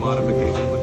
modification.